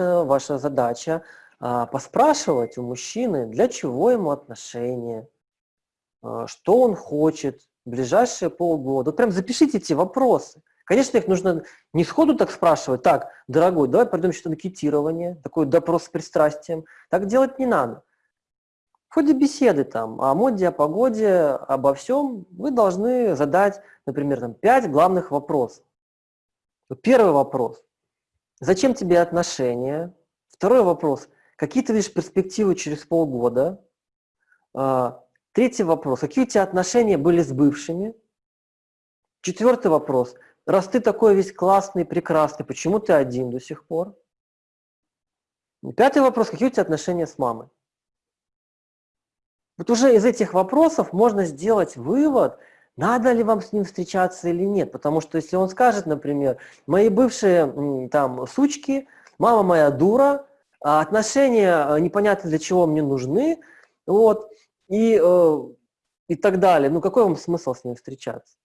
ваша задача а, поспрашивать у мужчины, для чего ему отношения, а, что он хочет в ближайшие полгода. Вот прям запишите эти вопросы. Конечно, их нужно не сходу так спрашивать, так, дорогой, давай пройдем что-то анкетирование, такой допрос с пристрастием. Так делать не надо. В ходе беседы там о моде, о погоде, обо всем вы должны задать, например, там, пять главных вопросов. Первый вопрос. Зачем тебе отношения? Второй вопрос. Какие ты видишь перспективы через полгода? А, третий вопрос. Какие у тебя отношения были с бывшими? Четвертый вопрос. Раз ты такой весь классный, прекрасный, почему ты один до сих пор? Пятый вопрос. Какие у тебя отношения с мамой? Вот уже из этих вопросов можно сделать вывод, надо ли вам с ним встречаться или нет. Потому что если он скажет, например, мои бывшие там сучки, мама моя дура, а отношения э, непонятно для чего мне нужны, вот, и, э, и так далее. Ну какой вам смысл с ним встречаться?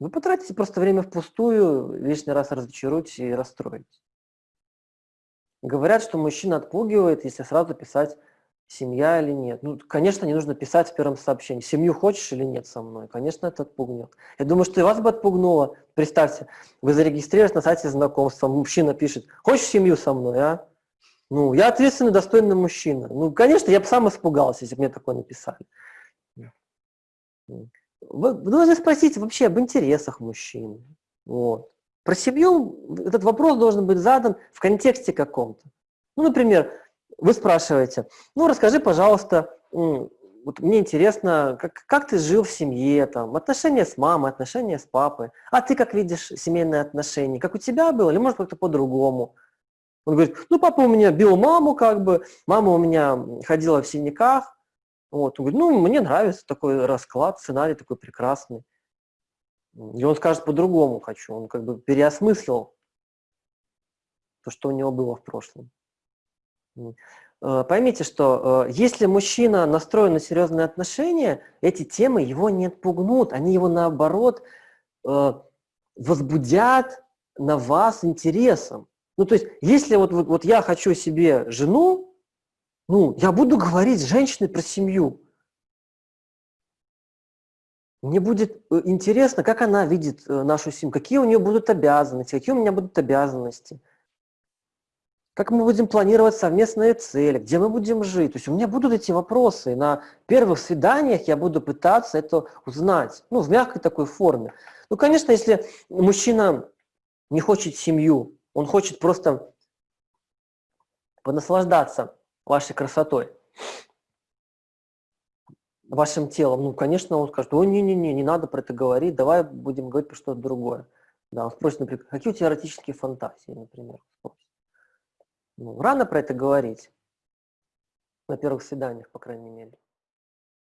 Вы потратите просто время впустую, лишний раз разочаруете и расстроите. Говорят, что мужчина отпугивает, если сразу писать семья или нет. Ну, конечно, не нужно писать в первом сообщении, семью хочешь или нет со мной. Конечно, это отпугнет. Я думаю, что и вас бы отпугнуло. Представьте, вы зарегистрировались на сайте знакомства, мужчина пишет, хочешь семью со мной, а? Ну, я ответственный, достойный мужчина. Ну, конечно, я бы сам испугался, если бы мне такое написали. Вы должны спросить вообще об интересах мужчины. Вот. Про семью этот вопрос должен быть задан в контексте каком-то. Ну, например, вы спрашиваете, ну, расскажи, пожалуйста, вот мне интересно, как, как ты жил в семье, там, отношения с мамой, отношения с папой, а ты как видишь семейные отношения, как у тебя было, или может как-то по-другому. Он говорит, ну, папа у меня бил маму, как бы, мама у меня ходила в синяках. Вот. Он говорит, ну, мне нравится такой расклад, сценарий такой прекрасный. И он скажет по-другому хочу, он как бы переосмыслил то, что у него было в прошлом. Э, поймите, что э, если мужчина настроен на серьезные отношения, эти темы его не отпугнут, они его наоборот э, возбудят на вас интересом. Ну, то есть, если вот, вот, вот я хочу себе жену, ну, я буду говорить с женщиной про семью. Мне будет интересно, как она видит нашу семью, какие у нее будут обязанности, какие у меня будут обязанности как мы будем планировать совместные цели, где мы будем жить. То есть у меня будут эти вопросы. И на первых свиданиях я буду пытаться это узнать, ну, в мягкой такой форме. Ну, конечно, если мужчина не хочет семью, он хочет просто понаслаждаться вашей красотой, вашим телом, ну, конечно, он скажет, ой, не-не-не, не надо про это говорить, давай будем говорить про что-то другое. Да, он спросит, например, какие у тебя эротические фантазии, например, спросит. Ну, рано про это говорить. На первых свиданиях, по крайней мере.